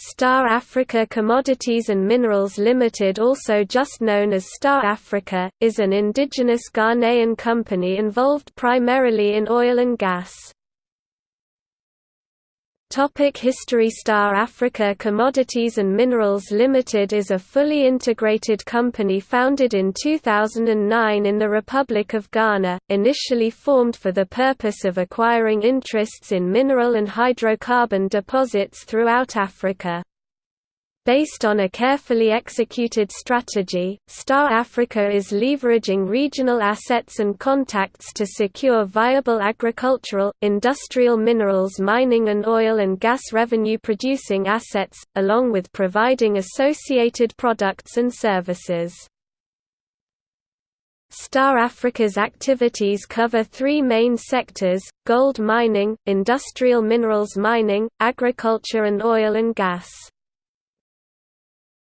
Star Africa Commodities and Minerals Limited also just known as Star Africa, is an indigenous Ghanaian company involved primarily in oil and gas. Topic History Star Africa Commodities and Minerals Limited is a fully integrated company founded in 2009 in the Republic of Ghana, initially formed for the purpose of acquiring interests in mineral and hydrocarbon deposits throughout Africa. Based on a carefully executed strategy, Star Africa is leveraging regional assets and contacts to secure viable agricultural, industrial minerals mining and oil and gas revenue-producing assets, along with providing associated products and services. Star Africa's activities cover three main sectors, gold mining, industrial minerals mining, agriculture and oil and gas.